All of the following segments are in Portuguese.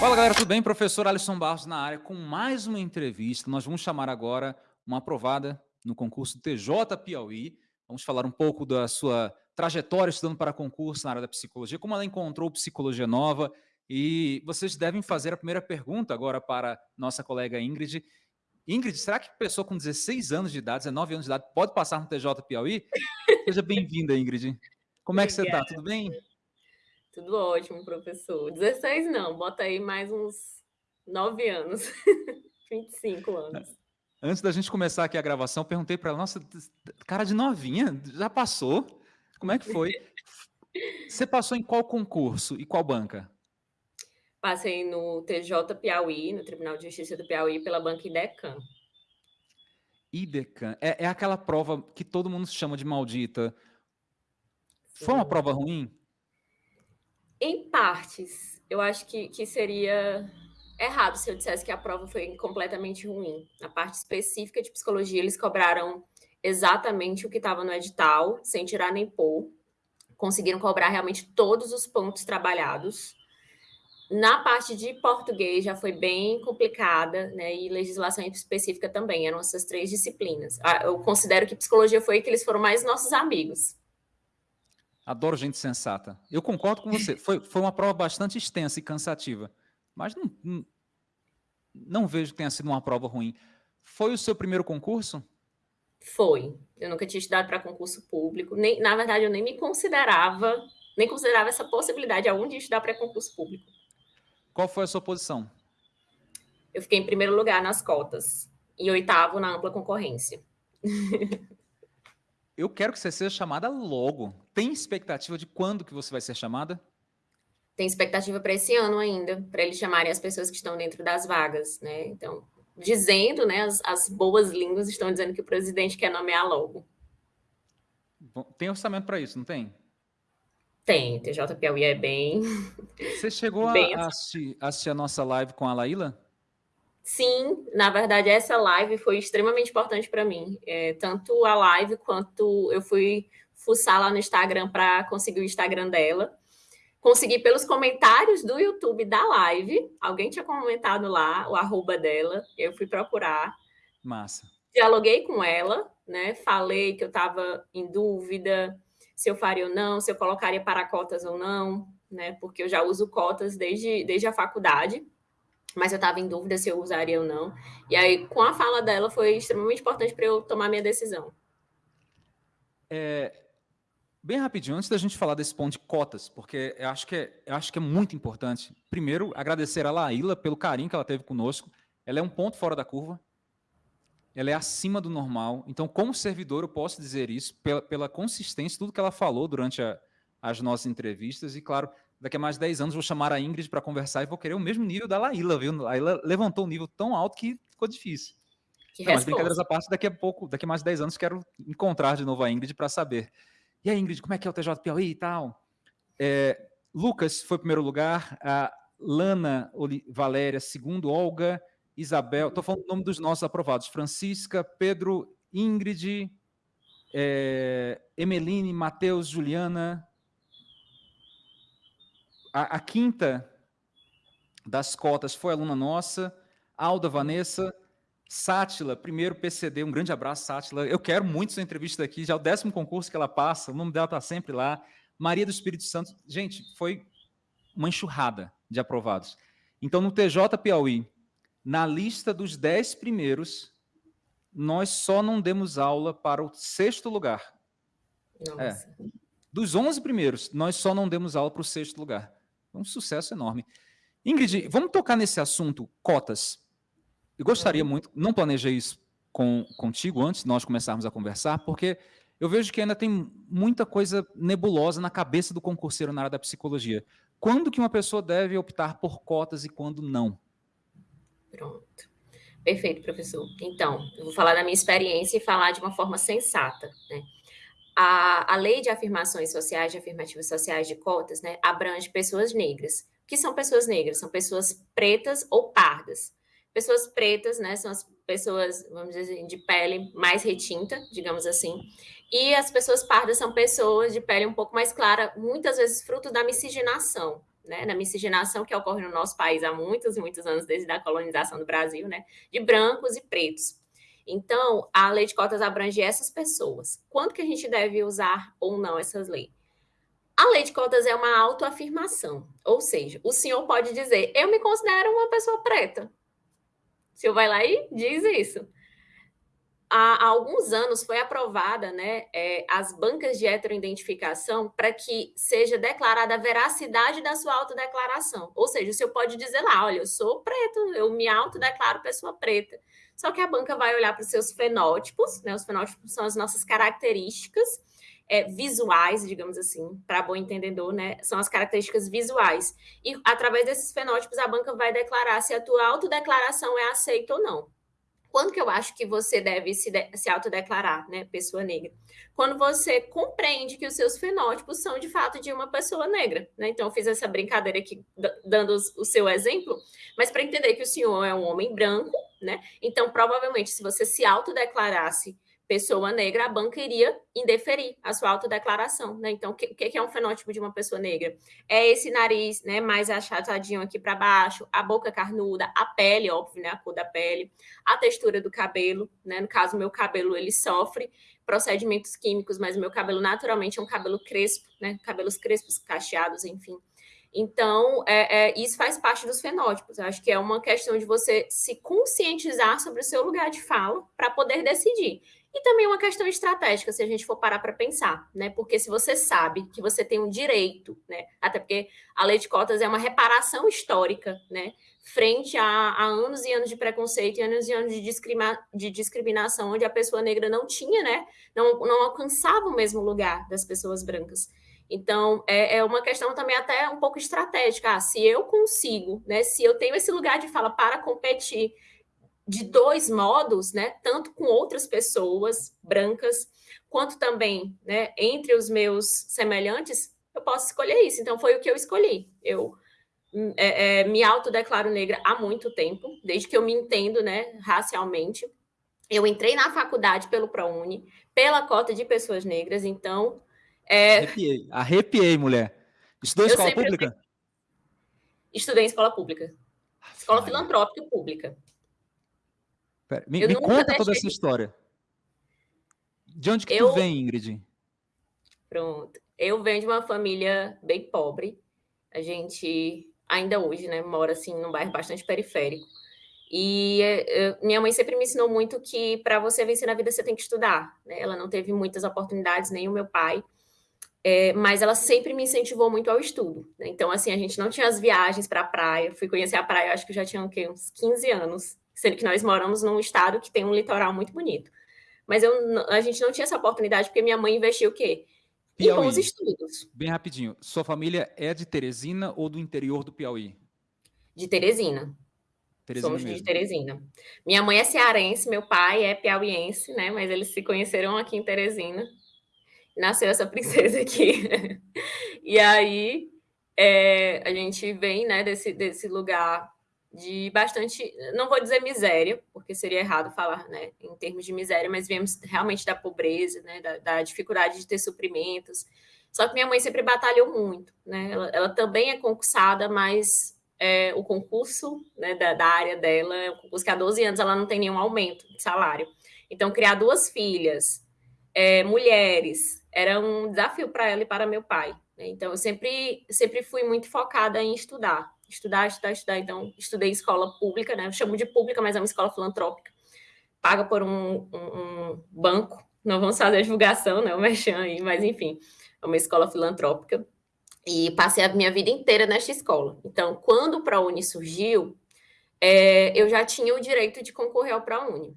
Fala galera, tudo bem? Professor Alisson Barros na área com mais uma entrevista. Nós vamos chamar agora uma aprovada no concurso TJ Piauí. Vamos falar um pouco da sua trajetória estudando para concurso na área da psicologia, como ela encontrou psicologia nova. E vocês devem fazer a primeira pergunta agora para nossa colega Ingrid. Ingrid, será que pessoa com 16 anos de idade, 19 anos de idade, pode passar no TJ Piauí? Seja bem-vinda, Ingrid. Como é que você está? Tudo bem? Tudo ótimo, professor. 16 não, bota aí mais uns 9 anos. 25 anos. Antes da gente começar aqui a gravação, perguntei para ela, nossa, cara de novinha, já passou? Como é que foi? Você passou em qual concurso e qual banca? Passei no TJ Piauí, no Tribunal de Justiça do Piauí, pela banca IDECAN. IDECAN, é, é aquela prova que todo mundo chama de maldita. Sim. Foi uma prova ruim? Em partes, eu acho que, que seria errado se eu dissesse que a prova foi completamente ruim. Na parte específica de psicologia, eles cobraram exatamente o que estava no edital, sem tirar nem pôr. Conseguiram cobrar realmente todos os pontos trabalhados. Na parte de português já foi bem complicada, né? E legislação específica também, eram essas três disciplinas. Ah, eu considero que psicologia foi que eles foram mais nossos amigos. Adoro gente sensata. Eu concordo com você. Foi, foi uma prova bastante extensa e cansativa. Mas não, não, não vejo que tenha sido uma prova ruim. Foi o seu primeiro concurso? Foi. Eu nunca tinha estudado para concurso público. Nem, na verdade, eu nem me considerava, nem considerava essa possibilidade algum de estudar para concurso público. Qual foi a sua posição? Eu fiquei em primeiro lugar nas cotas. E oitavo na ampla concorrência. Eu quero que você seja chamada logo. Tem expectativa de quando que você vai ser chamada? Tem expectativa para esse ano ainda, para eles chamarem as pessoas que estão dentro das vagas, né? Então, dizendo, né, as, as boas línguas estão dizendo que o presidente quer nomear logo. Tem orçamento para isso, não tem? Tem, TJ Piauí é bem... Você chegou bem a, assistir, assistir a nossa live com a Laíla? Sim, na verdade, essa live foi extremamente importante para mim. É, tanto a live quanto eu fui fuçar lá no Instagram para conseguir o Instagram dela. Consegui pelos comentários do YouTube da live. Alguém tinha comentado lá o arroba dela. Eu fui procurar. Massa. Dialoguei com ela, né? Falei que eu estava em dúvida se eu faria ou não, se eu colocaria para cotas ou não, né? Porque eu já uso cotas desde, desde a faculdade mas eu estava em dúvida se eu usaria ou não. E aí, com a fala dela, foi extremamente importante para eu tomar minha decisão. É, bem rapidinho, antes da gente falar desse ponto de cotas, porque eu acho que é, eu acho que é muito importante. Primeiro, agradecer a Laíla pelo carinho que ela teve conosco. Ela é um ponto fora da curva. Ela é acima do normal. Então, como servidor, eu posso dizer isso pela, pela consistência, tudo que ela falou durante a, as nossas entrevistas. E, claro, daqui a mais de 10 anos vou chamar a Ingrid para conversar e vou querer o mesmo nível da Laíla, viu? A Laíla levantou um nível tão alto que ficou difícil. Que Não, mas brincadeiras à parte, daqui a pouco, daqui a mais de 10 anos quero encontrar de novo a Ingrid para saber. E aí, Ingrid, como é que é o TJ Piauí e tal? É, Lucas foi primeiro lugar, a Lana Valéria, segundo, Olga, Isabel, estou falando o nome dos nossos aprovados, Francisca, Pedro, Ingrid, é, Emeline, Matheus, Juliana, a, a, quinta das cotas foi aluna nossa, Alda Vanessa, Sátila, primeiro PCD, um grande abraço, Sátila. Eu quero muito sua entrevista aqui, já é o décimo concurso que ela passa, o nome dela está sempre lá. Maria do Espírito Santo, gente, foi uma enxurrada de aprovados. Então, no TJ Piauí, na lista dos dez primeiros, nós só não demos aula para o sexto lugar. Nossa. É. Dos onze primeiros, nós só não demos aula para o sexto lugar. Um sucesso enorme. Ingrid, vamos tocar nesse assunto, cotas. Eu gostaria muito, não planejei isso com, contigo antes de nós começarmos a conversar, porque eu vejo que ainda tem muita coisa nebulosa na cabeça do concurseiro na área da psicologia. Quando que uma pessoa deve optar por cotas e quando não? Pronto. Perfeito, professor. Então, eu vou falar da minha experiência e falar de uma forma sensata. Né? A, a lei de afirmações sociais, de afirmativas sociais de cotas, né, abrange pessoas negras. O que são pessoas negras? São pessoas pretas ou pardas. Pessoas pretas, né, são as pessoas, vamos dizer assim, de pele mais retinta, digamos assim. E as pessoas pardas são pessoas de pele um pouco mais clara, muitas vezes fruto da miscigenação, né, na miscigenação que ocorre no nosso país há muitos e muitos anos, desde a colonização do Brasil, né, de brancos e pretos. Então, a lei de cotas abrange essas pessoas. Quanto que a gente deve usar ou não essas leis? A lei de cotas é uma autoafirmação, ou seja, o senhor pode dizer, eu me considero uma pessoa preta. O senhor vai lá e diz isso há, alguns anos foi aprovada né, é, as bancas de heteroidentificação para que seja declarada a veracidade da sua autodeclaração. Ou seja, o senhor pode dizer lá, olha, eu sou preto, eu me autodeclaro pessoa preta. Só que a banca vai olhar para os seus fenótipos, né? Os fenótipos são as nossas características é, visuais, digamos assim, para bom entendedor, né? São as características visuais. E através desses fenótipos, a banca vai declarar se a tua autodeclaração é aceita ou não. Quando que eu acho que você deve se, de, se autodeclarar, né, pessoa negra? Quando você compreende que os seus fenótipos são de fato de uma pessoa negra, né? Então, eu fiz essa brincadeira aqui, dando o seu exemplo, mas para entender que o senhor é um homem branco, né? Então, provavelmente, se você se autodeclarasse pessoa negra, a banca iria indeferir a sua autodeclaração, né? Então, o que, que, é um fenótipo de uma pessoa negra? É esse nariz, né, mais achatadinho aqui para baixo, a boca carnuda, a pele, óbvio, né, a cor da pele, a textura do cabelo, né? No caso, meu cabelo, ele sofre procedimentos químicos, mas meu cabelo naturalmente é um cabelo crespo, né? Cabelos crespos, cacheados, enfim. Então, é, é, isso faz parte dos fenótipos. Eu acho que é uma questão de você se conscientizar sobre o seu lugar de fala para poder decidir. E também uma questão estratégica, se a gente for parar para pensar, né? Porque se você sabe que você tem um direito, né? Até porque a lei de cotas é uma reparação histórica, né? Frente a, a anos e anos de preconceito e anos e anos de, discrima, de discriminação, onde a pessoa negra não tinha, né? Não, não alcançava o mesmo lugar das pessoas brancas. Então, é, é, uma questão também até um pouco estratégica. Ah, se eu consigo, né? Se eu tenho esse lugar de fala para competir de dois modos, né? Tanto com outras pessoas brancas, quanto também, né? Entre os meus semelhantes, eu posso escolher isso. Então, foi o que eu escolhi. Eu é, é, me autodeclaro negra há muito tempo, desde que eu me entendo, né? Racialmente. Eu entrei na faculdade pelo ProUni, pela cota de pessoas negras, então... É... Arrepiei, arrepiei, mulher. Estudou em escola pública? Estudei em escola pública. Escola filantrópica pública. Pera, me, me conta deixei... toda essa história. De onde que eu... tu vem, Ingrid? Pronto. Eu venho de uma família bem pobre. A gente ainda hoje, né, mora assim num bairro bastante periférico. E eu, minha mãe sempre me ensinou muito que para você vencer na vida você tem que estudar. Né? Ela não teve muitas oportunidades, nem o meu pai, é, mas ela sempre me incentivou muito ao estudo. Né? Então, assim, a gente não tinha as viagens para a praia. Fui conhecer a praia, acho que já tinha o uns 15 anos sendo que nós moramos num estado que tem um litoral muito bonito. Mas eu, a gente não tinha essa oportunidade porque minha mãe investiu o quê? Piauí. Em bons estudos. Bem rapidinho, sua família é de Teresina ou do interior do Piauí? De Teresina. Teresina Somos mesmo. de Teresina. Minha mãe é cearense, meu pai é piauiense, né? Mas eles se conheceram aqui em Teresina. Nasceu essa princesa aqui. e aí é, a gente vem, né, desse, desse lugar de bastante, não vou dizer miséria, porque seria errado falar, né, em termos de miséria, mas viemos realmente da pobreza, né, da, da dificuldade de ter suprimentos. Só que minha mãe sempre batalhou muito, né, ela, ela também é concursada, mas é, o concurso né, da, da, área dela é um concurso que há 12 anos ela não tem nenhum aumento de salário. Então, criar duas filhas, é, mulheres, era um desafio para ela e para meu pai. Né? Então, eu sempre, sempre fui muito focada em estudar estudar, estudar, estudar. Então, estudei escola pública, né? Eu chamo de pública, mas é uma escola filantrópica, paga por um, um, um banco. Não vamos fazer a divulgação, né? O Merchan aí, mas enfim, é uma escola filantrópica. E passei a minha vida inteira nesta escola. Então, quando o ProUni surgiu, é, eu já tinha o direito de concorrer ao ProUni.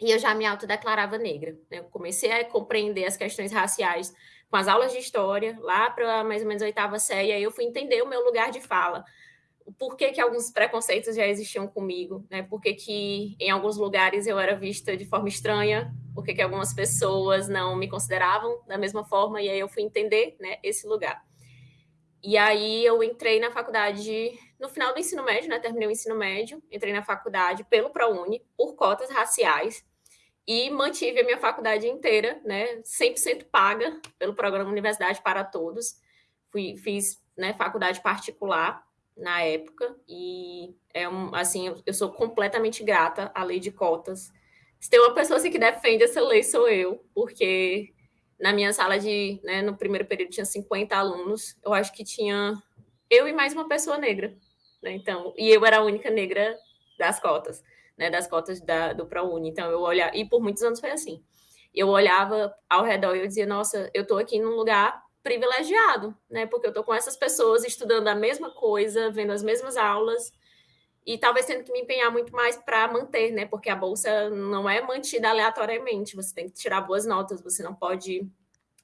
E eu já me autodeclarava negra. Né? Eu comecei a compreender as questões raciais com as aulas de história, lá para mais ou menos a oitava série, aí eu fui entender o meu lugar de fala por que, que alguns preconceitos já existiam comigo, né? Por que, que em alguns lugares eu era vista de forma estranha, por que, que algumas pessoas não me consideravam da mesma forma, e aí eu fui entender né, esse lugar. E aí eu entrei na faculdade no final do ensino médio, né? Terminei o ensino médio, entrei na faculdade pelo ProUni, por cotas raciais, e mantive a minha faculdade inteira, né? 100% paga pelo programa Universidade para Todos. Fui, fiz né, faculdade particular na época, e é um, assim, eu, sou completamente grata à lei de cotas. Se tem uma pessoa assim, que defende essa lei, sou eu, porque na minha sala de, né, no primeiro período tinha 50 alunos, eu acho que tinha eu e mais uma pessoa negra, né, então, e eu era a única negra das cotas, né, das cotas da, do ProUni, então eu olhava, e por muitos anos foi assim, eu olhava ao redor e eu dizia, nossa, eu estou aqui num lugar privilegiado, né? Porque eu estou com essas pessoas estudando a mesma coisa, vendo as mesmas aulas e talvez tendo que me empenhar muito mais para manter, né? Porque a bolsa não é mantida aleatoriamente, você tem que tirar boas notas, você não pode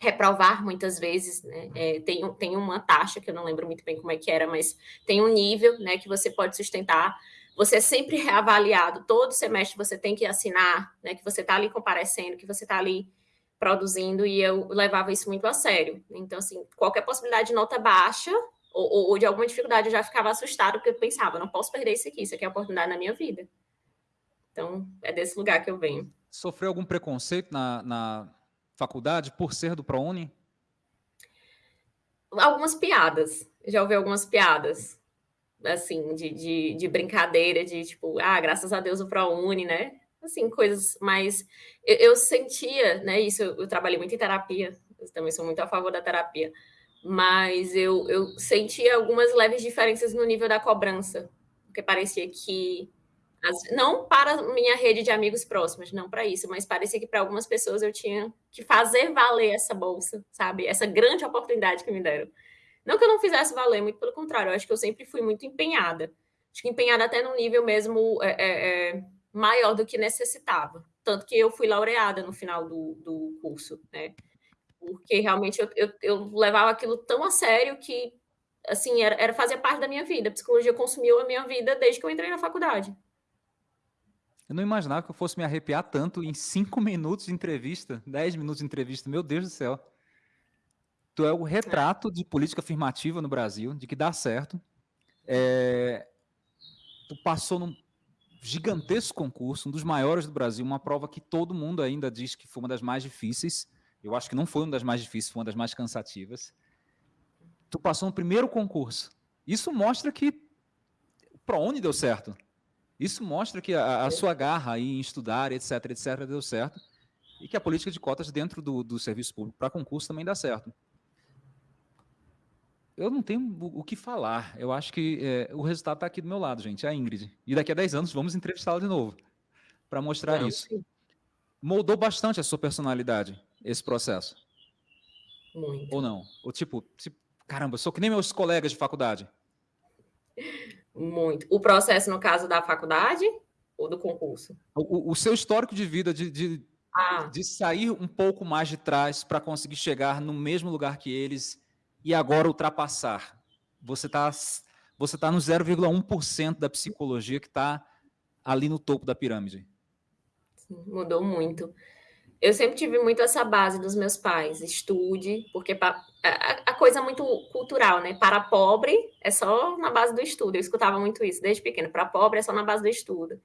reprovar muitas vezes, né? É, tem, tem uma taxa que eu não lembro muito bem como é que era, mas tem um nível, né, que você pode sustentar. Você é sempre reavaliado, todo semestre você tem que assinar, né, que você está ali comparecendo, que você está ali produzindo e eu levava isso muito a sério. Então, assim, qualquer possibilidade de nota baixa ou, ou de alguma dificuldade, eu já ficava assustada porque eu pensava, não posso perder isso aqui, isso aqui é a oportunidade na minha vida. Então, é desse lugar que eu venho. Sofreu algum preconceito na, na faculdade por ser do ProUni? Algumas piadas. Já ouvi algumas piadas, assim, de, de, de brincadeira, de tipo, ah, graças a Deus o ProUni, né? Assim, coisas mais... Eu, eu sentia, né, isso, eu, eu, trabalhei muito em terapia, eu também sou muito a favor da terapia, mas eu, eu sentia algumas leves diferenças no nível da cobrança, porque parecia que, as, não para minha rede de amigos próximos, não para isso, mas parecia que para algumas pessoas eu tinha que fazer valer essa bolsa, sabe? Essa grande oportunidade que me deram. Não que eu não fizesse valer, muito pelo contrário, eu acho que eu sempre fui muito empenhada. Acho que empenhada até no nível mesmo é, é, é maior do que necessitava. Tanto que eu fui laureada no final do, do curso, né? Porque realmente eu, eu, eu, levava aquilo tão a sério que, assim, era, era fazer parte da minha vida. A psicologia consumiu a minha vida desde que eu entrei na faculdade. Eu não imaginava que eu fosse me arrepiar tanto em cinco minutos de entrevista, dez minutos de entrevista. Meu Deus do céu. Tu é o retrato de política afirmativa no Brasil, de que dá certo. É... Tu passou num gigantesco concurso, um dos maiores do Brasil, uma prova que todo mundo ainda diz que foi uma das mais difíceis. Eu acho que não foi uma das mais difíceis, foi uma das mais cansativas. Tu passou no primeiro concurso. Isso mostra que para onde deu certo. Isso mostra que a, a, sua garra em estudar, etc, etc, deu certo. E que a política de cotas dentro do, do serviço público para concurso também dá certo eu não tenho o que falar. Eu acho que é, o resultado está aqui do meu lado, gente, a Ingrid. E daqui a 10 anos vamos entrevistá-la de novo para mostrar isso. Sim. Moldou bastante a sua personalidade, esse processo? Muito. Ou não? Ou tipo, tipo caramba, sou que nem meus colegas de faculdade. Muito. O processo, no caso da faculdade ou do concurso? O, o seu histórico de vida, de, de, ah. de sair um pouco mais de trás para conseguir chegar no mesmo lugar que eles e agora ultrapassar. Você está você tá no 0,1% da psicologia que está ali no topo da pirâmide. Sim, mudou muito. Eu sempre tive muito essa base dos meus pais, estude, porque a, a coisa muito cultural, né? Para pobre é só na base do estudo. Eu escutava muito isso desde pequeno. Para pobre é só na base do estudo.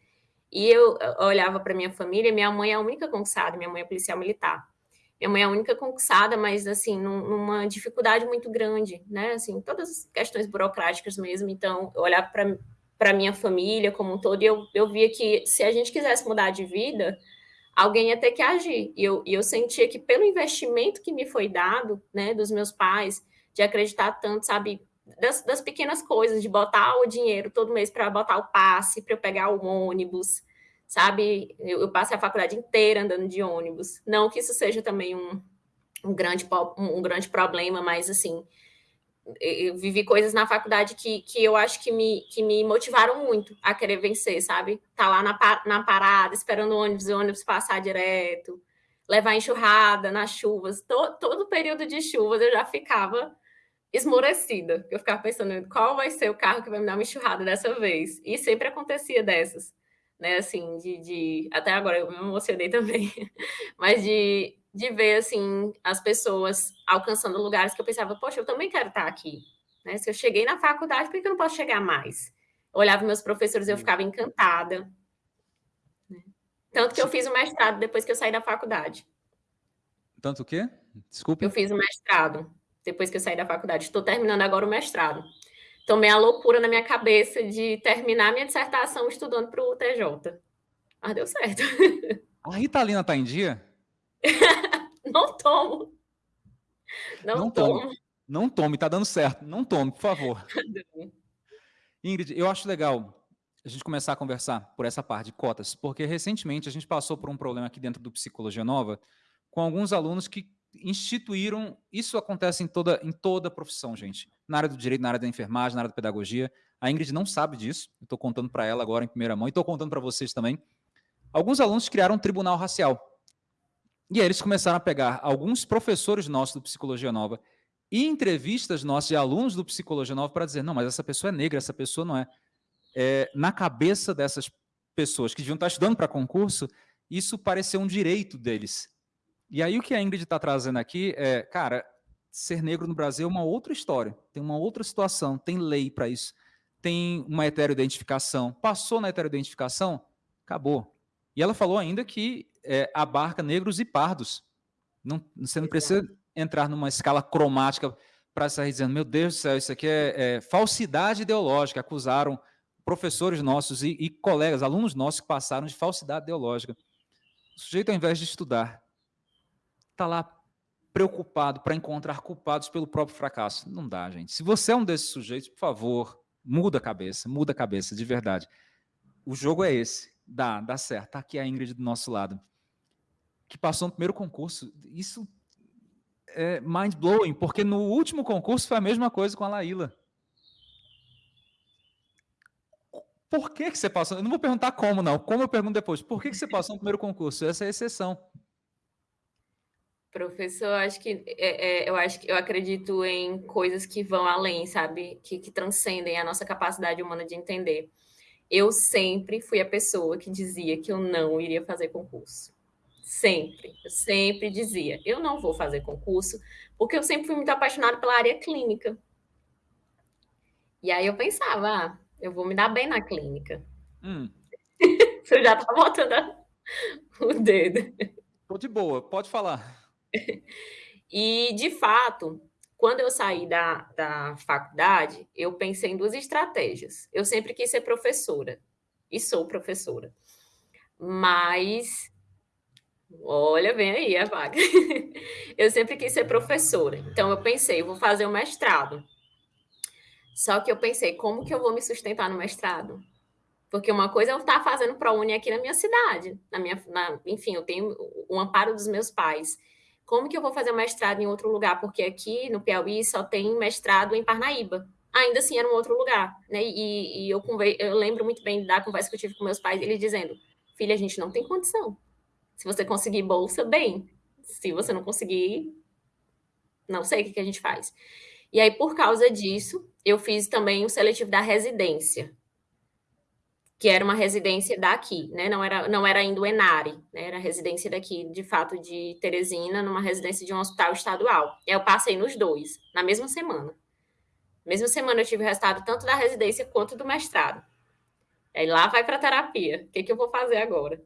E eu olhava para minha família, minha mãe é a única conquistada, minha mãe é policial militar. Minha mãe é a única conquistada, mas, assim, numa dificuldade muito grande, né? Assim, todas as questões burocráticas mesmo. Então, eu olhava para para minha família como um todo, e eu, eu via que se a gente quisesse mudar de vida, alguém ia ter que agir. E eu, e eu sentia que pelo investimento que me foi dado, né, dos meus pais, de acreditar tanto, sabe, das, das pequenas coisas, de botar o dinheiro todo mês para botar o passe, para eu pegar o ônibus, sabe? Eu, eu, passei a faculdade inteira andando de ônibus. Não que isso seja também um, um, grande, um, grande problema, mas assim, eu vivi coisas na faculdade que, que eu acho que me, que me motivaram muito a querer vencer, sabe? Tá lá na, na parada, esperando o ônibus, o ônibus passar direto, levar enxurrada nas chuvas. Todo, todo período de chuvas eu já ficava esmorecida. Eu ficava pensando qual vai ser o carro que vai me dar uma enxurrada dessa vez. E sempre acontecia dessas né, assim, de, de até agora eu me emocionei também, mas de, de ver, assim, as pessoas alcançando lugares que eu pensava, poxa, eu também quero estar aqui, né, se eu cheguei na faculdade, por que eu não posso chegar mais? Eu olhava meus professores e eu ficava encantada, né? tanto que eu fiz o mestrado depois que eu saí da faculdade. Tanto o quê? Desculpe. Eu fiz o mestrado. depois que eu saí da faculdade. Estou terminando agora o mestrado. Tomei a loucura na minha cabeça de terminar minha dissertação estudando para o TJ. Mas deu certo. A Ritalina tá em dia? Não tomo. Não, Não tomo. Tome. Não tome, tá dando certo. Não tome, por favor. Ingrid, eu acho legal a gente começar a conversar por essa parte de cotas, porque recentemente a gente passou por um problema aqui dentro do Psicologia Nova com alguns alunos que instituíram, isso acontece em toda, em toda profissão, gente, na área do direito, na área da enfermagem, na área da pedagogia, a Ingrid não sabe disso, estou contando para ela agora em primeira mão, e estou contando para vocês também, alguns alunos criaram um tribunal racial, e aí eles começaram a pegar alguns professores nossos do Psicologia Nova e entrevistas nossas de alunos do Psicologia Nova para dizer, não, mas essa pessoa é negra, essa pessoa não é. É, na cabeça dessas pessoas que deviam estar estudando para concurso, isso pareceu um direito deles. E aí o que a Ingrid está trazendo aqui é, cara, ser negro no Brasil é uma outra história, tem uma outra situação, tem lei para isso, tem uma heteroidentificação. Passou na heteroidentificação, acabou. E ela falou ainda que é, abarca negros e pardos. Não, você não precisa entrar numa escala cromática para sair dizendo, meu Deus do céu, isso aqui é, é falsidade ideológica. Acusaram professores nossos e, e, colegas, alunos nossos que passaram de falsidade ideológica. O sujeito, ao invés de estudar, está lá preocupado para encontrar culpados pelo próprio fracasso. Não dá, gente. Se você é um desses sujeitos, por favor, muda a cabeça, muda a cabeça, de verdade. O jogo é esse. Dá, dá certo. Está aqui a Ingrid do nosso lado, que passou no primeiro concurso. Isso é mind-blowing, porque no último concurso foi a mesma coisa com a Laíla. Por que, que você passou? Eu não vou perguntar como, não. Como eu pergunto depois. Por que, que você passou no primeiro concurso? Essa é a exceção. Professor, acho que é, é, eu acho que eu acredito em coisas que vão além, sabe? Que, que transcendem a nossa capacidade humana de entender. Eu sempre fui a pessoa que dizia que eu não iria fazer concurso. Sempre, eu sempre dizia, eu não vou fazer concurso, porque eu sempre fui muito apaixonada pela área clínica. E aí eu pensava, ah, eu vou me dar bem na clínica. Hum. Você já está botando o dedo. Tô de boa, pode falar. E, de fato, quando eu saí da, da faculdade, eu pensei em duas estratégias. Eu sempre quis ser professora, e sou professora. Mas, olha, vem aí a vaga. eu sempre quis ser professora. Então, eu pensei, eu vou fazer o um mestrado. Só que eu pensei, como que eu vou me sustentar no mestrado? Porque uma coisa é eu estar fazendo ProUni aqui na minha cidade, na minha, na, enfim, eu tenho o amparo dos meus pais. Como que eu vou fazer mestrado em outro lugar? Porque aqui no Piauí só tem mestrado em Parnaíba. Ainda assim era um outro lugar, né? E, e eu, eu lembro muito bem da conversa que eu tive com meus pais, eles dizendo: filha, a gente não tem condição. Se você conseguir bolsa, bem. Se você não conseguir, não sei o que, que a gente faz. E aí, por causa disso, eu fiz também o seletivo da residência, que era uma residência daqui, né? Não era, não era ainda o Enare, né? Era residência daqui, de fato, de Teresina, numa residência de um hospital estadual. Eu passei nos dois, na mesma semana. Na mesma semana eu tive o resultado tanto da residência quanto do mestrado. Aí lá vai para terapia. O que, que eu vou fazer agora?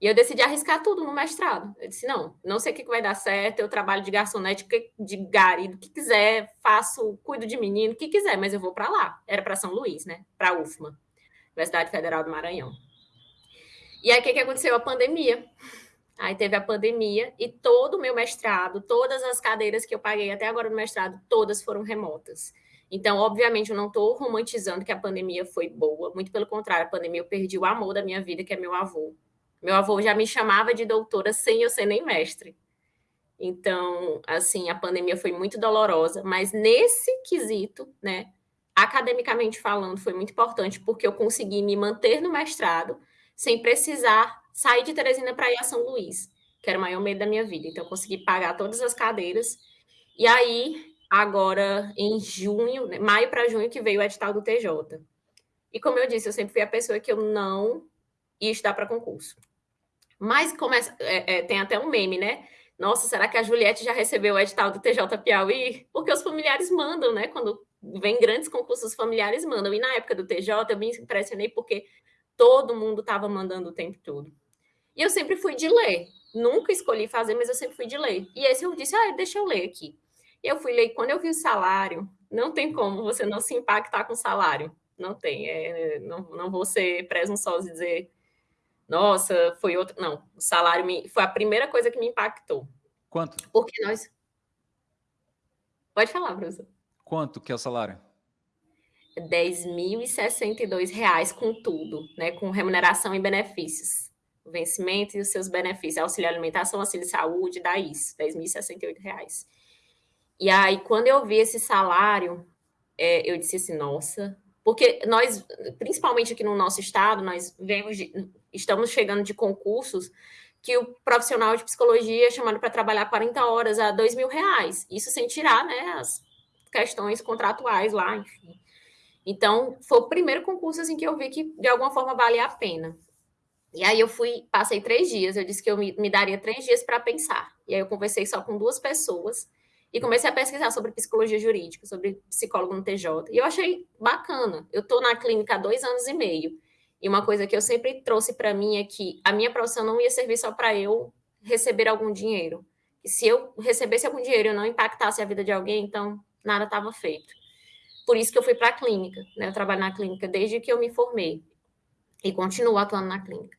E eu decidi arriscar tudo no mestrado. Eu disse, não, não sei o que vai dar certo, eu trabalho de garçonete, de gari, do que quiser, faço, cuido de menino, o que quiser, mas eu vou para lá. Era para São Luís, né? Para UFMA, Universidade Federal do Maranhão. E aí, o que, que aconteceu? A pandemia. Aí teve a pandemia e todo o meu mestrado, todas as cadeiras que eu paguei até agora no mestrado, todas foram remotas. Então, obviamente, eu não estou romantizando que a pandemia foi boa, muito pelo contrário, a pandemia eu perdi o amor da minha vida, que é meu avô. Meu avô já me chamava de doutora sem eu ser nem mestre. Então, assim, a pandemia foi muito dolorosa, mas nesse quesito, né, academicamente falando, foi muito importante, porque eu consegui me manter no mestrado sem precisar sair de Teresina para ir a São Luís, que era o maior medo da minha vida. Então, eu consegui pagar todas as cadeiras. E aí, agora, em junho, né, maio para junho, que veio o edital do TJ. E como eu disse, eu sempre fui a pessoa que eu não ia estudar para concurso. Mas começa, é, é, tem até um meme, né? Nossa, será que a Juliette já recebeu o edital do TJ Piauí? Porque os familiares mandam, né? Quando vem grandes concursos, os familiares mandam. E na época do TJ, eu me impressionei porque todo mundo estava mandando o tempo todo. E eu sempre fui de ler. Nunca escolhi fazer, mas eu sempre fui de ler. E esse eu disse, ah, deixa eu ler aqui. E eu fui ler, quando eu vi o salário, não tem como você não se impactar com o salário. Não tem. É, não, não vou ser presunçosa e dizer, nossa, foi outro. Não, o salário me, foi a primeira coisa que me impactou. Quanto? Porque nós. Pode falar, professor. Quanto que é o salário? R$ 10.062 com tudo, né? Com remuneração e benefícios. O vencimento e os seus benefícios, auxílio alimentação, auxílio saúde, dá isso, R$ 10.068. E aí, quando eu vi esse salário, é, eu disse assim, nossa, porque nós, principalmente aqui no nosso estado, nós vemos de, estamos chegando de concursos que o profissional de psicologia é chamado para trabalhar 40 horas a dois mil reais. Isso sem tirar né, as questões contratuais lá, enfim. Então, foi o primeiro concurso assim, que eu vi que de alguma forma valia a pena. E aí eu fui, passei três dias, eu disse que eu me, me daria três dias para pensar. E aí eu conversei só com duas pessoas e comecei a pesquisar sobre psicologia jurídica, sobre psicólogo no TJ. E eu achei bacana. Eu estou na clínica há dois anos e meio. E uma coisa que eu sempre trouxe para mim é que a minha profissão não ia servir só para eu receber algum dinheiro. E se eu recebesse algum dinheiro e eu não impactasse a vida de alguém, então nada estava feito. Por isso que eu fui para a clínica. Né? Eu trabalho na clínica desde que eu me formei. E continuo atuando na clínica.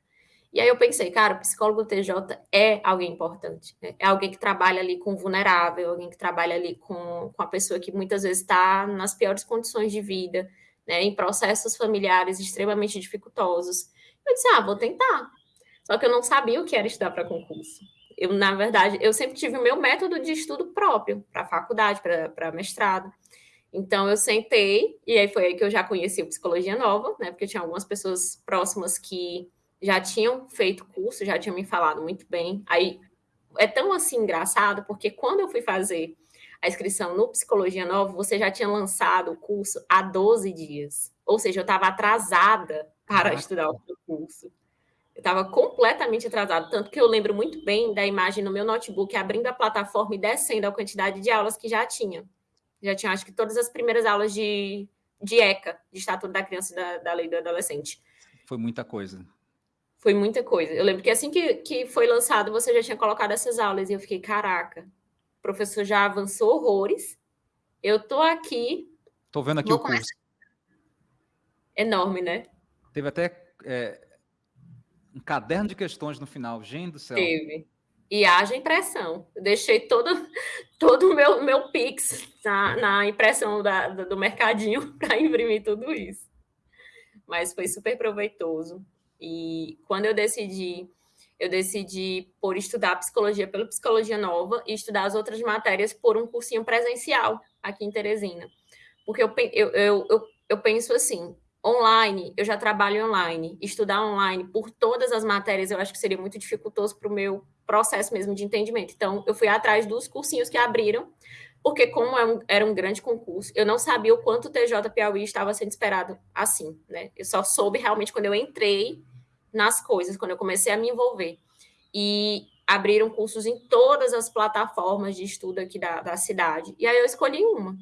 E aí eu pensei, cara, o psicólogo TJ é alguém importante. Né? É alguém que trabalha ali com vulnerável, alguém que trabalha ali com, com a pessoa que muitas vezes está nas piores condições de vida, né? em processos familiares extremamente dificultosos. Eu disse, ah, vou tentar. Só que eu não sabia o que era estudar para concurso. Eu, na verdade, eu sempre tive o meu método de estudo próprio, para faculdade, para mestrado. Então, eu sentei, e aí foi aí que eu já conheci o Psicologia Nova, né? Porque tinha algumas pessoas próximas que já tinham feito curso, já tinham me falado muito bem. Aí é tão assim engraçado, porque quando eu fui fazer a inscrição no Psicologia Nova, você já tinha lançado o curso há 12 dias. Ou seja, eu estava atrasada para ah, estudar o curso. Eu estava completamente atrasada, tanto que eu lembro muito bem da imagem no meu notebook abrindo a plataforma e descendo a quantidade de aulas que já tinha. Já tinha, acho que, todas as primeiras aulas de, de ECA, de Estatuto da Criança e da, da Lei do Adolescente. Foi muita coisa. Foi muita coisa. Eu lembro que assim que, que foi lançado, você já tinha colocado essas aulas, e eu fiquei, caraca, o professor já avançou horrores, eu tô aqui... Tô vendo aqui o curso. Enorme, né? Teve até é, um caderno de questões no final, gente do céu. Teve. E haja impressão. Deixei todo, todo o meu, meu Pix na, na impressão da, do mercadinho para imprimir tudo isso. Mas foi super proveitoso. E quando eu decidi, eu decidi por estudar psicologia pela Psicologia Nova e estudar as outras matérias por um cursinho presencial aqui em Teresina. Porque eu, eu, eu, eu, eu penso assim, online, eu já trabalho online, estudar online por todas as matérias eu acho que seria muito dificultoso para o meu processo mesmo de entendimento. Então, eu fui atrás dos cursinhos que abriram, porque como é era um grande concurso, eu não sabia o quanto o TJ Piauí estava sendo esperado assim, né? Eu só soube realmente quando eu entrei nas coisas, quando eu comecei a me envolver. E abriram cursos em todas as plataformas de estudo aqui da, da cidade. E aí eu escolhi uma.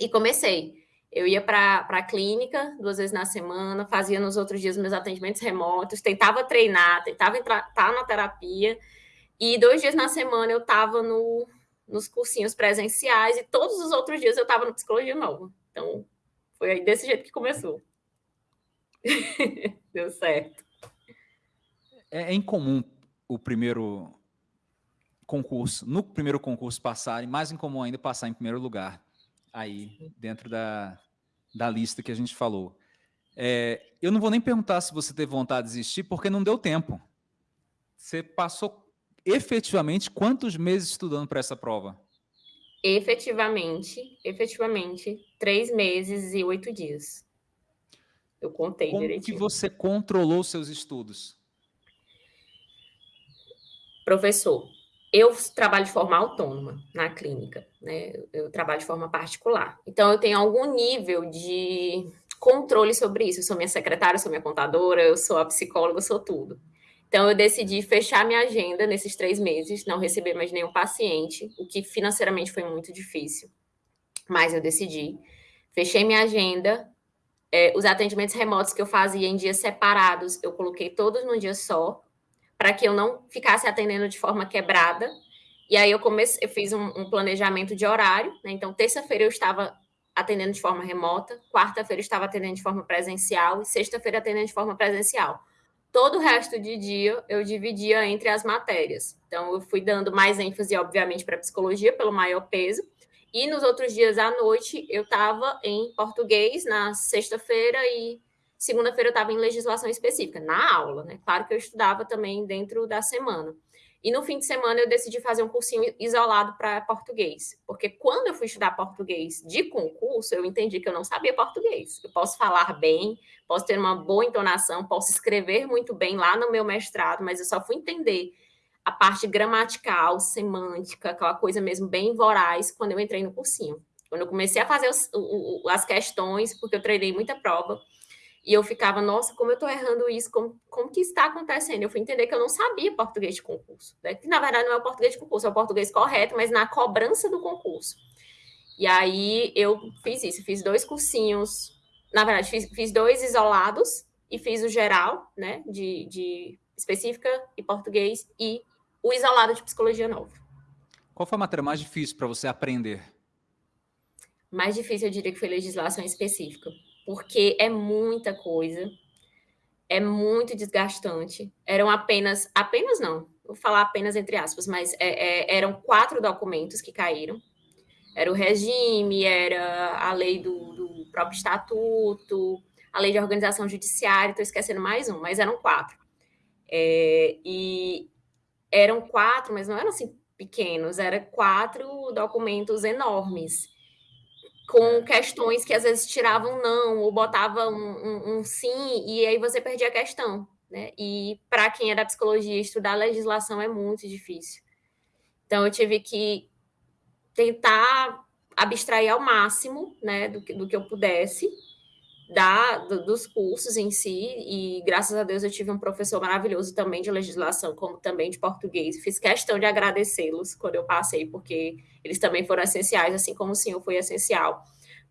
E comecei. Eu ia para a clínica duas vezes na semana, fazia nos outros dias meus atendimentos remotos, tentava treinar, tentava entrar tá na terapia. E dois dias na semana eu estava no, nos cursinhos presenciais e todos os outros dias eu estava no Psicologia Nova. Então, foi aí desse jeito que começou. Deu certo. É, é incomum o primeiro concurso, no primeiro concurso passar, e mais incomum ainda passar em primeiro lugar, aí dentro da, da lista que a gente falou. É, eu não vou nem perguntar se você teve vontade de desistir, porque não deu tempo. Você passou efetivamente quantos meses estudando para essa prova? Efetivamente, efetivamente, três meses e oito dias. Eu contei Como direitinho. Como que você controlou seus estudos? Professor, eu trabalho de forma autônoma na clínica, né? Eu trabalho de forma particular. Então, eu tenho algum nível de controle sobre isso. Eu sou minha secretária, eu sou minha contadora, eu sou a psicóloga, eu sou tudo. Então, eu decidi fechar minha agenda nesses três meses, não receber mais nenhum paciente, o que financeiramente foi muito difícil. Mas eu decidi. Fechei minha agenda. É, os atendimentos remotos que eu fazia em dias separados, eu coloquei todos num dia só, para que eu não ficasse atendendo de forma quebrada. E aí eu comecei, eu fiz um, um planejamento de horário, né? Então, terça-feira eu estava atendendo de forma remota, quarta-feira eu estava atendendo de forma presencial e sexta-feira atendendo de forma presencial. Todo o resto de dia eu dividia entre as matérias. Então, eu fui dando mais ênfase, obviamente, para psicologia, pelo maior peso, e nos outros dias à noite eu estava em português, na sexta-feira e segunda-feira eu estava em legislação específica, na aula, né? Claro que eu estudava também dentro da semana. E no fim de semana eu decidi fazer um cursinho isolado para português, porque quando eu fui estudar português de concurso, eu entendi que eu não sabia português. Eu posso falar bem, posso ter uma boa entonação, posso escrever muito bem lá no meu mestrado, mas eu só fui entender a parte gramatical, semântica, aquela coisa mesmo bem voraz, quando eu entrei no cursinho. Quando eu comecei a fazer os, o, as questões, porque eu treinei muita prova, e eu ficava, nossa, como eu estou errando isso, como, como que está acontecendo? Eu fui entender que eu não sabia português de concurso, né? que na verdade não é o português de concurso, é o português correto, mas na cobrança do concurso. E aí eu fiz isso, fiz dois cursinhos, na verdade, fiz, fiz dois isolados e fiz o geral, né, de, de específica e português, e o isolado de psicologia novo. Qual foi a matéria mais difícil para você aprender? Mais difícil, eu diria que foi legislação específica, porque é muita coisa, é muito desgastante. Eram apenas, apenas não, vou falar apenas entre aspas, mas é, é, eram quatro documentos que caíram. Era o regime, era a lei do, do próprio estatuto, a lei de organização judiciária, estou esquecendo mais um, mas eram quatro. É, e eram quatro, mas não eram assim pequenos, eram quatro documentos enormes, com questões que às vezes tiravam não, ou botavam um, um, um sim, e aí você perdia a questão. Né? E para quem é da psicologia, estudar legislação é muito difícil. Então, eu tive que tentar abstrair ao máximo né, do, que, do que eu pudesse, da, do, dos cursos em si, e graças a Deus eu tive um professor maravilhoso também de legislação, como também de português. Fiz questão de agradecê-los quando eu passei, porque eles também foram essenciais, assim como o senhor foi essencial.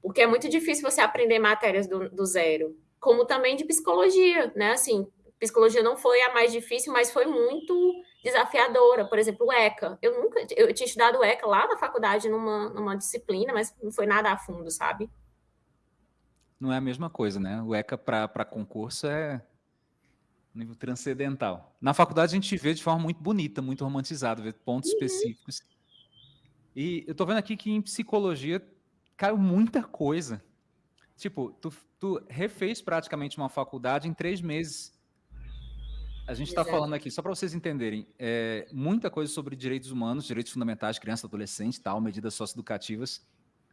Porque é muito difícil você aprender matérias do, do zero, como também de psicologia, né? Assim, psicologia não foi a mais difícil, mas foi muito desafiadora. Por exemplo, o ECA. Eu nunca, eu tinha estudado ECA lá na faculdade numa, numa disciplina, mas não foi nada a fundo, sabe? Não é a mesma coisa, né? O ECA para concurso é nível transcendental. Na faculdade a gente vê de forma muito bonita, muito romantizada, vê pontos uhum. específicos. E eu tô vendo aqui que em psicologia caiu muita coisa. Tipo, tu, tu refez praticamente uma faculdade em três meses. A gente está falando aqui, só para vocês entenderem, é, muita coisa sobre direitos humanos, direitos fundamentais, criança, adolescente, tal, medidas socioeducativas.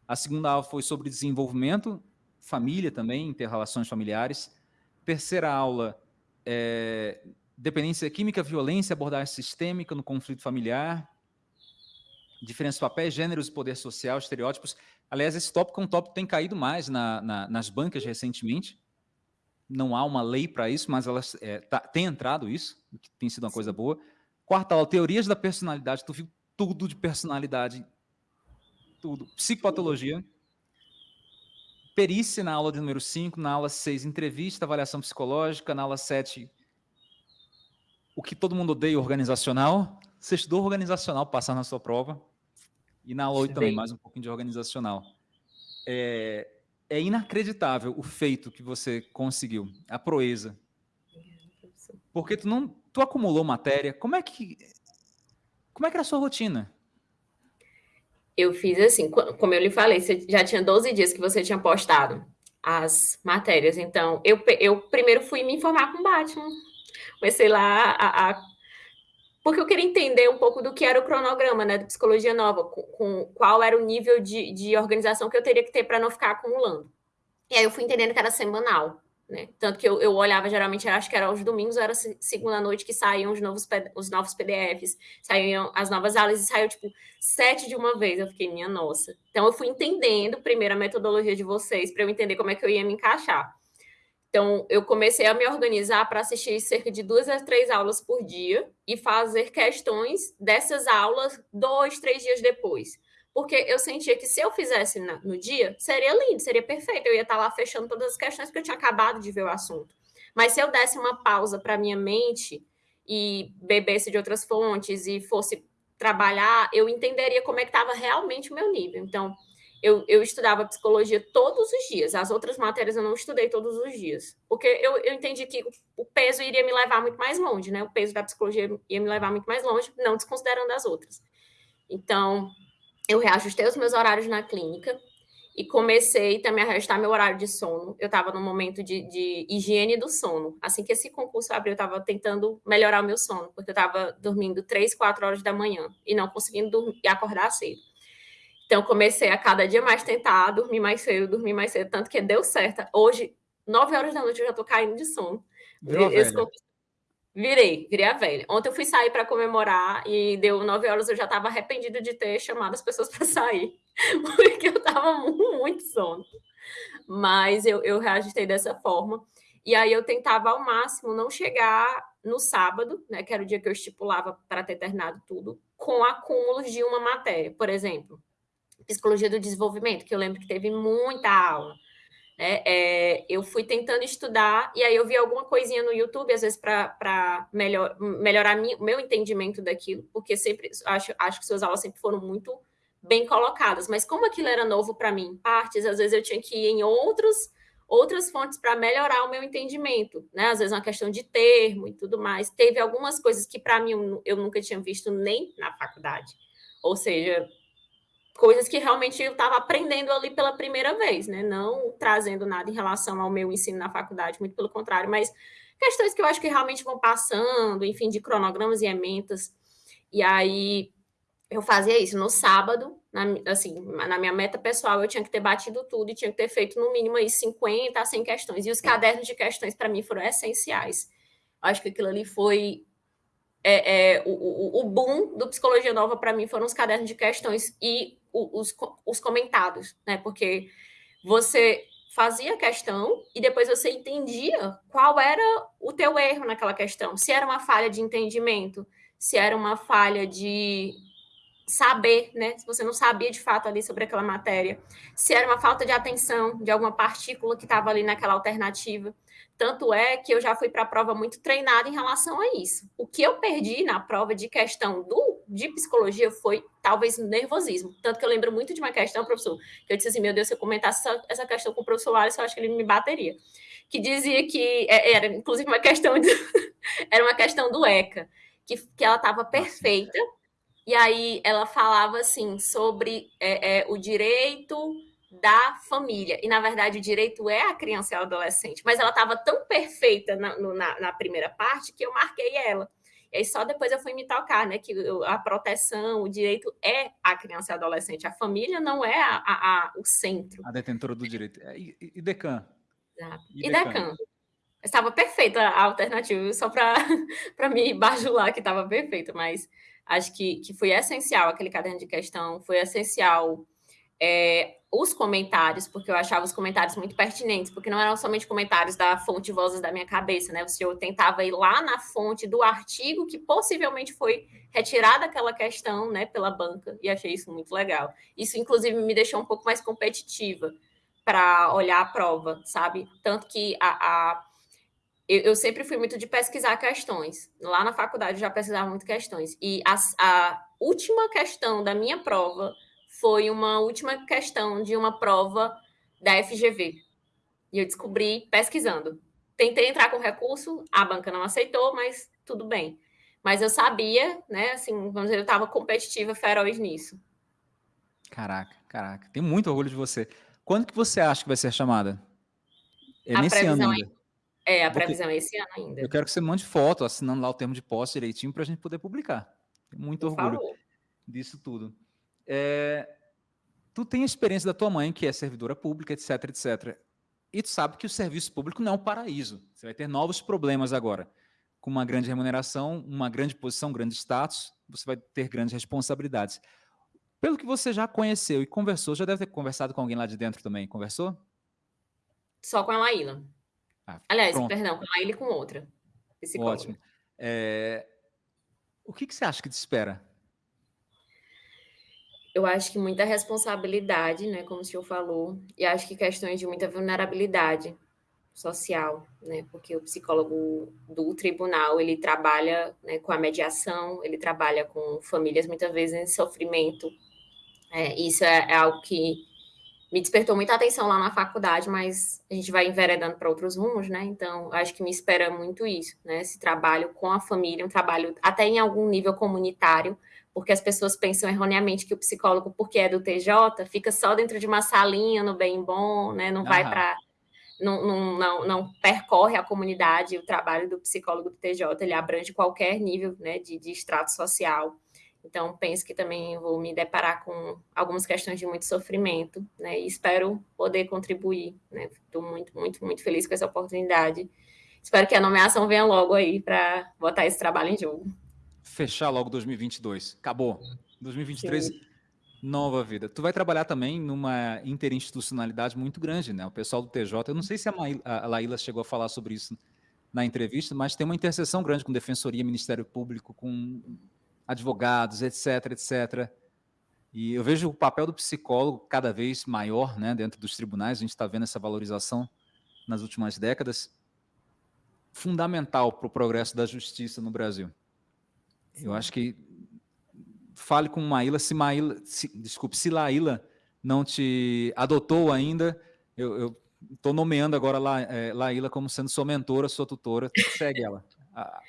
A segunda aula foi sobre desenvolvimento família também, interrelações familiares. Terceira aula, é, dependência química, violência, abordagem sistêmica no conflito familiar, diferenças de papéis, gêneros poder social, estereótipos. Aliás, esse tópico é um tópico que tem caído mais na, na, nas bancas recentemente. Não há uma lei para isso, mas elas é, tá, tem entrado isso, que tem sido uma coisa boa. Quarta aula, teorias da personalidade. Tu viu tudo de personalidade, tudo. Psicopatologia perícia na aula de número 5, na aula 6, entrevista, avaliação psicológica, na aula 7, o que todo mundo odeia, organizacional. Você estudou organizacional, passar na sua prova. E na aula 8 também, mais um pouquinho de organizacional. É, é inacreditável o feito que você conseguiu, a proeza. Porque tu não, tu acumulou matéria. Como é que como é que era a sua rotina? Eu fiz assim, como eu lhe falei, você já tinha 12 dias que você tinha postado as matérias. Então, eu, eu primeiro fui me informar com o Batman. Comecei lá a, a, Porque eu queria entender um pouco do que era o cronograma, né? De psicologia nova, com, com qual era o nível de, de organização que eu teria que ter para não ficar acumulando. E aí eu fui entendendo que era semanal. Né? Tanto que eu, eu olhava, geralmente, acho que era aos domingos, era segunda noite que saíam os novos, os novos PDFs, saíam as novas aulas e saiu, tipo, sete de uma vez. Eu fiquei, minha nossa. Então, eu fui entendendo primeiro a metodologia de vocês, para eu entender como é que eu ia me encaixar. Então, eu comecei a me organizar para assistir cerca de duas a três aulas por dia e fazer questões dessas aulas dois, três dias depois porque eu sentia que se eu fizesse no dia, seria lindo, seria perfeito. Eu ia estar lá fechando todas as questões, porque eu tinha acabado de ver o assunto. Mas se eu desse uma pausa para minha mente e bebesse de outras fontes e fosse trabalhar, eu entenderia como é que estava realmente o meu nível. Então, eu, eu, estudava psicologia todos os dias. As outras matérias eu não estudei todos os dias. Porque eu, eu entendi que o peso iria me levar muito mais longe, né? O peso da psicologia ia me levar muito mais longe, não desconsiderando as outras. Então, eu reajustei os meus horários na clínica e comecei também a reajustar meu horário de sono. Eu estava num momento de, de, higiene do sono. Assim que esse concurso abriu, eu estava tentando melhorar o meu sono, porque eu estava dormindo três, quatro horas da manhã e não conseguindo dormir, acordar cedo. Então, comecei a cada dia mais tentar dormir mais cedo, dormir mais cedo, tanto que deu certo. Hoje, nove horas da noite, eu já estou caindo de sono. Esse concurso Virei, virei a velha. Ontem eu fui sair para comemorar e deu nove horas, eu já estava arrependida de ter chamado as pessoas para sair, porque eu estava muito sono. Mas eu, eu reajustei dessa forma. E aí eu tentava ao máximo não chegar no sábado, né, que era o dia que eu estipulava para ter terminado tudo, com acúmulos de uma matéria. Por exemplo, psicologia do desenvolvimento, que eu lembro que teve muita aula. É, é, eu fui tentando estudar e aí eu vi alguma coisinha no YouTube, às vezes, para melhor, melhorar o meu entendimento daquilo, porque sempre acho, acho que suas aulas sempre foram muito bem colocadas, mas como aquilo era novo para mim, partes, às vezes eu tinha que ir em outros, outras fontes para melhorar o meu entendimento, né? Às vezes uma questão de termo e tudo mais. Teve algumas coisas que para mim eu nunca tinha visto nem na faculdade. Ou seja, coisas que realmente eu estava aprendendo ali pela primeira vez, né? Não trazendo nada em relação ao meu ensino na faculdade, muito pelo contrário, mas questões que eu acho que realmente vão passando, enfim, de cronogramas e ementas. E aí eu fazia isso no sábado, na, assim, na minha meta pessoal, eu tinha que ter batido tudo e tinha que ter feito no mínimo aí 50 a 100 questões. E os cadernos de questões para mim foram essenciais. Acho que aquilo ali foi é, é, o, o, boom do Psicologia Nova para mim foram os cadernos de questões e os, os comentários, né? Porque você fazia a questão e depois você entendia qual era o teu erro naquela questão. Se era uma falha de entendimento, se era uma falha de saber, né? Se você não sabia de fato ali sobre aquela matéria, se era uma falta de atenção de alguma partícula que estava ali naquela alternativa. Tanto é que eu já fui para a prova muito treinada em relação a isso. O que eu perdi na prova de questão do, de psicologia foi talvez nervosismo. Tanto que eu lembro muito de uma questão, professor, que eu disse assim: meu Deus, se eu comentasse essa, essa questão com o professor Alisson, eu acho que ele me bateria. Que dizia que é, era, inclusive, uma questão de, era uma questão do ECA, que, que ela estava perfeita. E aí ela falava assim sobre é, é, o direito da família. E, na verdade, o direito é a criança e o adolescente. Mas ela estava tão perfeita na, na, na, primeira parte que eu marquei ela. E aí só depois eu fui me tocar, né? Que a proteção, o direito é a criança e adolescente. A família não é a, a, a o centro. A detentora do direito. É, e, e Decan? Exato. E, e Decan? Estava perfeita a alternativa, só para me bajular que estava perfeita, mas acho que, que foi essencial aquele caderno de questão, foi essencial é, os comentários, porque eu achava os comentários muito pertinentes, porque não eram somente comentários da fonte Vozes da minha cabeça, né? O senhor tentava ir lá na fonte do artigo que possivelmente foi retirada aquela questão, né, pela banca, e achei isso muito legal. Isso, inclusive, me deixou um pouco mais competitiva para olhar a prova, sabe? Tanto que a, a eu, eu, sempre fui muito de pesquisar questões. Lá na faculdade eu já pesquisava muito questões. E a, a última questão da minha prova foi uma última questão de uma prova da FGV. E eu descobri pesquisando. Tentei entrar com recurso, a banca não aceitou, mas tudo bem. Mas eu sabia, né, assim, vamos dizer, eu estava competitiva feroz nisso. Caraca, caraca. Tenho muito orgulho de você. Quando que você acha que vai ser chamada? É a nesse ano ainda? É, a previsão é esse ano ainda. Eu quero que você mande foto, assinando lá o termo de posse direitinho, para a gente poder publicar. Tenho muito Por orgulho favor. disso tudo. É, tu tem a experiência da tua mãe, que é servidora pública, etc, etc. E tu sabe que o serviço público não é um paraíso. Você vai ter novos problemas agora. Com uma grande remuneração, uma grande posição, um grande status, você vai ter grandes responsabilidades. Pelo que você já conheceu e conversou, já deve ter conversado com alguém lá de dentro também. Conversou? Só com a Laíla. Ah, Aliás, pronto. perdão, com a Laíla e com outra. Ótimo. É... O que, que você acha que te espera eu acho que muita responsabilidade, né, como o senhor falou, e acho que questões de muita vulnerabilidade. social, né? Porque o psicólogo do tribunal ele trabalha né, com a mediação, ele trabalha com famílias muitas vezes em sofrimento. É, isso é, é, algo que me despertou muita atenção lá na faculdade, mas a gente vai enveredando para outros rumos, né? Então, acho que me espera muito isso, né? Esse trabalho com a família, um trabalho até em algum nível comunitário, porque as pessoas pensam erroneamente que o psicólogo, porque é do TJ, fica só dentro de uma salinha no bem bom, né? Não vai para não, não, não, não, percorre a comunidade, o trabalho do psicólogo do TJ, ele abrange qualquer nível né, de, de extrato social. Então, penso que também vou me deparar com algumas questões de muito sofrimento, né? E espero poder contribuir, né? Estou muito, muito, muito feliz com essa oportunidade. Espero que a nomeação venha logo aí para botar esse trabalho em jogo. Fechar logo 2022. Acabou. 2023, Sim. nova vida. Tu vai trabalhar também numa interinstitucionalidade muito grande, né? O pessoal do TJ, eu não sei se a, Maíla, a Laíla chegou a falar sobre isso na entrevista, mas tem uma interseção grande com Defensoria, Ministério Público, com advogados, etc, etc. E eu vejo o papel do psicólogo cada vez maior né, dentro dos tribunais, a gente está vendo essa valorização nas últimas décadas, fundamental para o progresso da justiça no Brasil. Eu acho que fale com Maíla, se Maíla, se, desculpe, se Laíla não te adotou ainda, eu estou nomeando agora La, é, Laíla como sendo sua mentora, sua tutora, segue ela.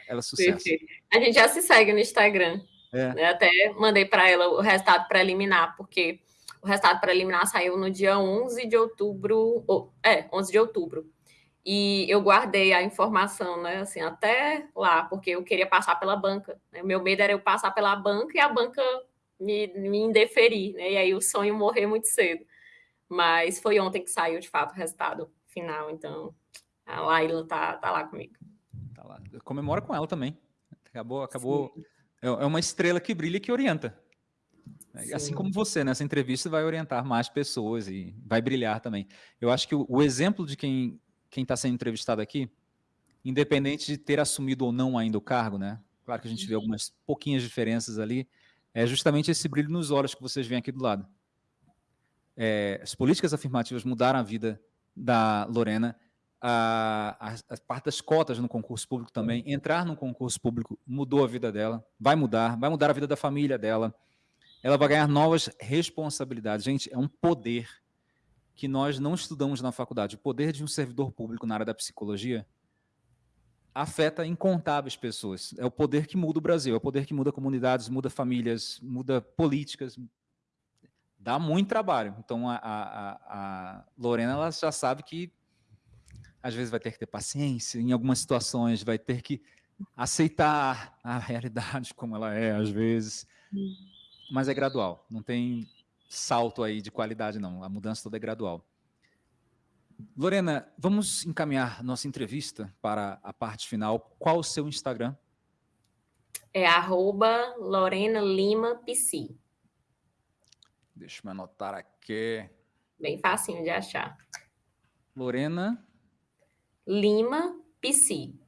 Ela é sucesso. A gente já se segue no Instagram. É. Né? Até mandei para ela o resultado preliminar, porque o resultado preliminar saiu no dia 11 de outubro, ou, é, 11 de outubro. E eu guardei a informação, né, assim, até lá, porque eu queria passar pela banca. Né? Meu medo era eu passar pela banca e a banca me, me indeferir, né? E aí o sonho morrer muito cedo. Mas foi ontem que saiu, de fato, o resultado final. Então, a Laila tá, tá lá comigo. Tá lá. Comemora com ela também. Acabou, acabou Sim. É, é uma estrela que brilha e que orienta. Sim. Assim como você, nessa entrevista, vai orientar mais pessoas e vai brilhar também. Eu acho que o, o exemplo de quem está sendo entrevistado aqui, independente de ter assumido ou não ainda o cargo, né? Claro que a gente vê uhum. algumas pouquinhas diferenças ali, é justamente esse brilho nos olhos que vocês veem aqui do lado. É, as políticas afirmativas mudaram a vida da Lorena a, parte das cotas no concurso público também, entrar no concurso público mudou a vida dela, vai mudar, vai mudar a vida da família dela, ela vai ganhar novas responsabilidades. Gente, é um poder que nós não estudamos na faculdade. O poder de um servidor público na área da psicologia afeta incontáveis pessoas. É o poder que muda o Brasil, é o poder que muda comunidades, muda famílias, muda políticas. Dá muito trabalho. Então, a, a, a Lorena ela já sabe que às vezes vai ter que ter paciência, em algumas situações vai ter que aceitar a realidade como ela é, às vezes. Mas é gradual, não tem salto aí de qualidade, não. A mudança toda é gradual. Lorena, vamos encaminhar nossa entrevista para a parte final. Qual o seu Instagram? É arroba Lorena Lima PC. Deixa eu anotar aqui. Bem facinho de achar. Lorena Lima Psi.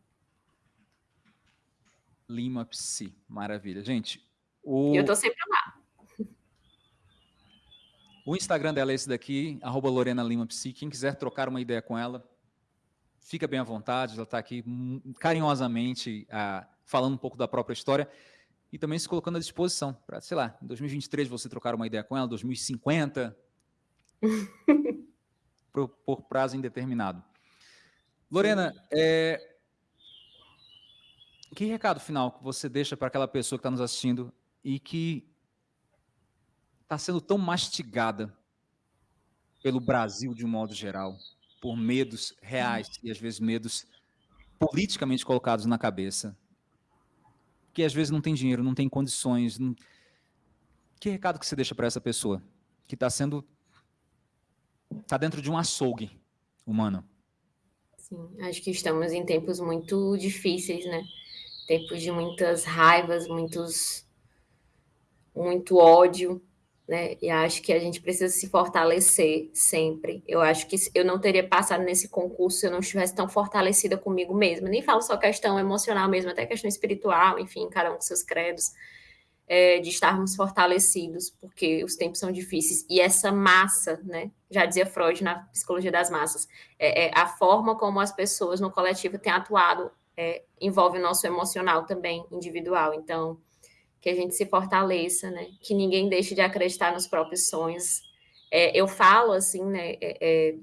Lima Psi, maravilha. Gente, o... Eu tô sempre lá. O Instagram dela é esse daqui, arroba Lorena Lima Psi. Quem quiser trocar uma ideia com ela, fica bem à vontade. Ela está aqui carinhosamente ah, falando um pouco da própria história e também se colocando à disposição para, sei lá, em 2023 você trocar uma ideia com ela, 2050, por, por prazo indeterminado. Lorena, é... que recado final que você deixa para aquela pessoa que está nos assistindo e que está sendo tão mastigada pelo Brasil de um modo geral, por medos reais e às vezes medos politicamente colocados na cabeça, que às vezes não tem dinheiro, não tem condições. Não... Que recado que você deixa para essa pessoa que está sendo está dentro de um açougue humano? Sim, acho que estamos em tempos muito difíceis, né? Tempos de muitas raivas, muitos, muito ódio, né? E acho que a gente precisa se fortalecer sempre. Eu acho que eu não teria passado nesse concurso se eu não estivesse tão fortalecida comigo mesma. Nem falo só questão emocional mesmo, até questão espiritual, enfim, cada um com seus credos. É, de estarmos fortalecidos, porque os tempos são difíceis. E essa massa, né? Já dizia Freud na psicologia das massas, é, é a forma como as pessoas no coletivo têm atuado é, envolve o nosso emocional também, individual. Então, que a gente se fortaleça, né? Que ninguém deixe de acreditar nos próprios sonhos. É, eu falo assim, né? É, é,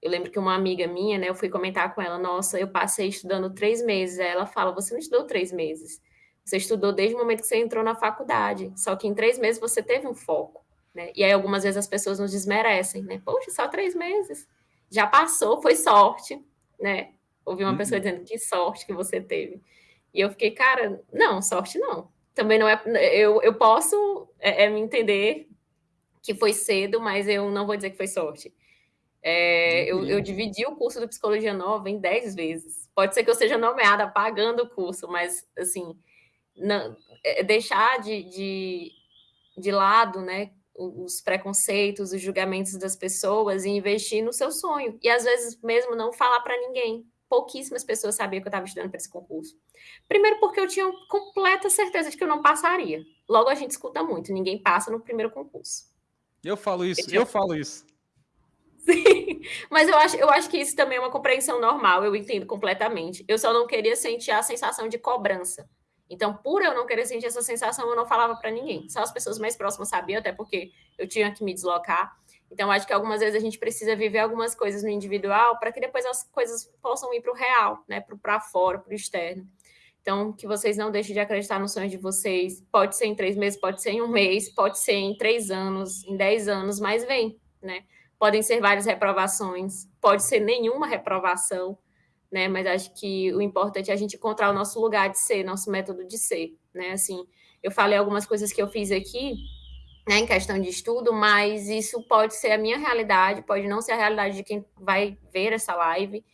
eu lembro que uma amiga minha, né? Eu fui comentar com ela, nossa, eu passei estudando três meses. Aí ela fala, você não estudou três meses você estudou desde o momento que você entrou na faculdade, só que em três meses você teve um foco, né? E aí algumas vezes as pessoas nos desmerecem, né? Poxa, só três meses. Já passou, foi sorte, né? Ouvi uma uhum. pessoa dizendo que sorte que você teve. E eu fiquei, cara, não, sorte não. Também não é. Eu, eu posso é, é, me entender que foi cedo, mas eu não vou dizer que foi sorte. É, eu, eu, dividi o curso de psicologia nova em dez vezes. Pode ser que eu seja nomeada pagando o curso, mas assim, não, é, deixar de, de, de lado né, os preconceitos, os julgamentos das pessoas e investir no seu sonho. E às vezes mesmo não falar para ninguém. Pouquíssimas pessoas sabiam que eu estava estudando para esse concurso. Primeiro, porque eu tinha completa certeza de que eu não passaria. Logo, a gente escuta muito: ninguém passa no primeiro concurso. Eu falo isso, eu, tinha... eu falo isso. Sim, mas eu acho, eu acho que isso também é uma compreensão normal, eu entendo completamente. Eu só não queria sentir a sensação de cobrança então, por eu não querer sentir essa sensação, eu não falava para ninguém. Só as pessoas mais próximas sabiam, até porque eu tinha que me deslocar. Então, acho que algumas vezes a gente precisa viver algumas coisas no individual para que depois as coisas possam ir para o real, né? Para fora, para o externo. Então, que vocês não deixem de acreditar nos sonhos de vocês. Pode ser em três meses, pode ser em um mês, pode ser em três anos, em dez anos, mas vem, né? Podem ser várias reprovações, pode ser nenhuma reprovação né? Mas acho que o importante é a gente encontrar o nosso lugar de ser, nosso método de ser, né? Assim, eu falei algumas coisas que eu fiz aqui, né, em questão de estudo, mas isso pode ser a minha realidade, pode não ser a realidade de quem vai ver essa live.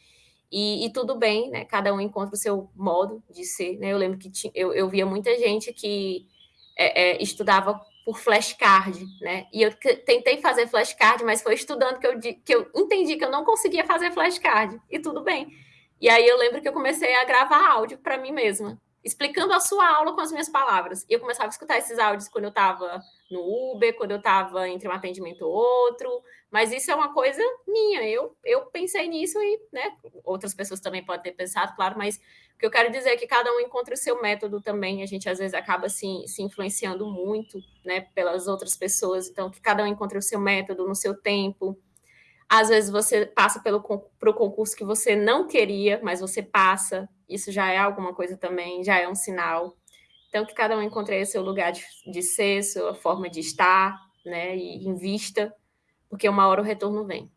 E, e tudo bem, né? Cada um encontra o seu modo de ser, né? Eu lembro que tinha, eu, eu via muita gente que é, é, estudava por flashcard, né? E eu tentei fazer flashcard, mas foi estudando que eu, que eu entendi que eu não conseguia fazer flashcard. E tudo bem. E aí eu lembro que eu comecei a gravar áudio para mim mesma, explicando a sua aula com as minhas palavras. E eu começava a escutar esses áudios quando eu estava no Uber, quando eu estava entre um atendimento ou outro. Mas isso é uma coisa minha. Eu, eu pensei nisso e né, outras pessoas também podem ter pensado, claro, mas o que eu quero dizer é que cada um encontra o seu método também. A gente às vezes acaba se, se influenciando muito né, pelas outras pessoas. Então, que cada um encontre o seu método no seu tempo às vezes você passa pelo pro concurso que você não queria, mas você passa. Isso já é alguma coisa também, já é um sinal. Então, que cada um encontre seu lugar de, de ser, sua forma de estar, né? E invista, porque uma hora o retorno vem.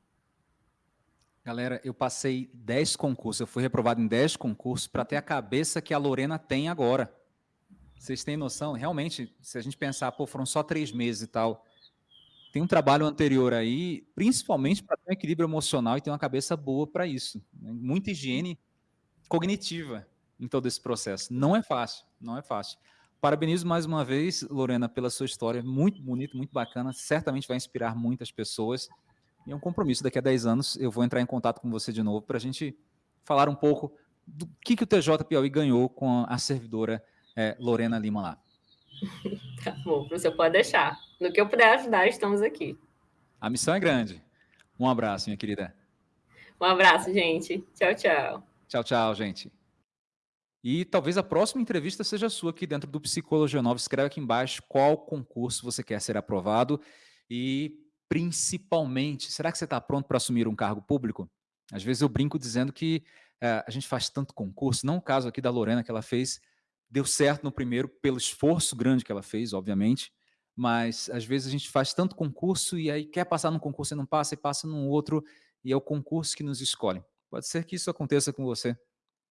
Galera, eu passei 10 concursos, eu fui reprovado em 10 concursos para ter a cabeça que a Lorena tem agora. Vocês têm noção? Realmente, se a gente pensar, pô, foram só três meses e tal, tem um trabalho anterior aí, principalmente para ter um equilíbrio emocional e ter uma cabeça boa para isso. Né? Muita higiene cognitiva em todo esse processo. Não é fácil, não é fácil. Parabenizo mais uma vez, Lorena, pela sua história, muito bonita, muito bacana, certamente vai inspirar muitas pessoas. E é um compromisso, daqui a 10 anos eu vou entrar em contato com você de novo para a gente falar um pouco do que, que o TJ Piauí ganhou com a servidora é, Lorena Lima lá. Tá bom, você pode deixar. No que eu puder ajudar, estamos aqui. A missão é grande. Um abraço, minha querida. Um abraço, gente. Tchau, tchau. Tchau, tchau, gente. E talvez a próxima entrevista seja sua aqui dentro do Psicologia Nova. Escreve aqui embaixo qual concurso você quer ser aprovado e, principalmente, será que você está pronto para assumir um cargo público? Às vezes eu brinco dizendo que é, a gente faz tanto concurso, não o caso aqui da Lorena que ela fez deu certo no primeiro pelo esforço grande que ela fez, obviamente, mas às vezes a gente faz tanto concurso e aí quer passar num concurso e não passa, e passa num outro, e é o concurso que nos escolhe. Pode ser que isso aconteça com você.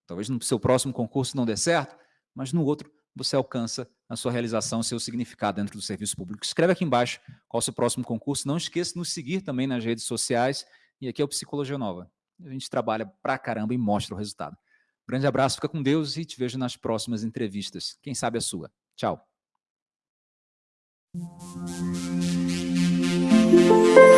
Talvez no seu próximo concurso não dê certo, mas no outro você alcança a sua realização, o seu significado dentro do serviço público. Escreve aqui embaixo qual é o seu próximo concurso. Não esqueça de nos seguir também nas redes sociais. E aqui é o Psicologia Nova. A gente trabalha pra caramba e mostra o resultado. Grande abraço, fica com Deus e te vejo nas próximas entrevistas. Quem sabe a sua. Tchau. Thank you.